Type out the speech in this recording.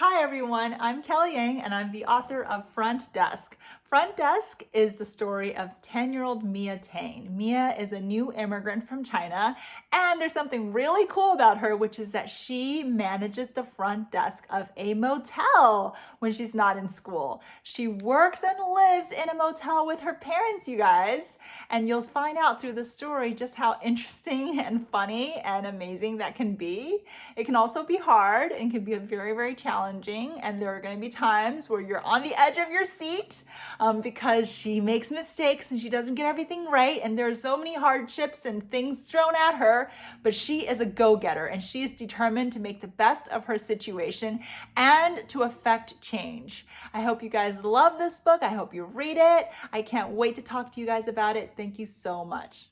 Hi everyone, I'm Kelly Yang and I'm the author of Front Desk. Front Desk is the story of 10-year-old Mia Tang. Mia is a new immigrant from China and there's something really cool about her which is that she manages the front desk of a motel when she's not in school. She works and lives in a motel with her parents, you guys, and you'll find out through the story just how interesting and funny and amazing that can be. It can also be hard and can be very, very challenging and there are going to be times where you're on the edge of your seat um, because she makes mistakes and she doesn't get everything right. And there are so many hardships and things thrown at her, but she is a go-getter and she is determined to make the best of her situation and to affect change. I hope you guys love this book. I hope you read it. I can't wait to talk to you guys about it. Thank you so much.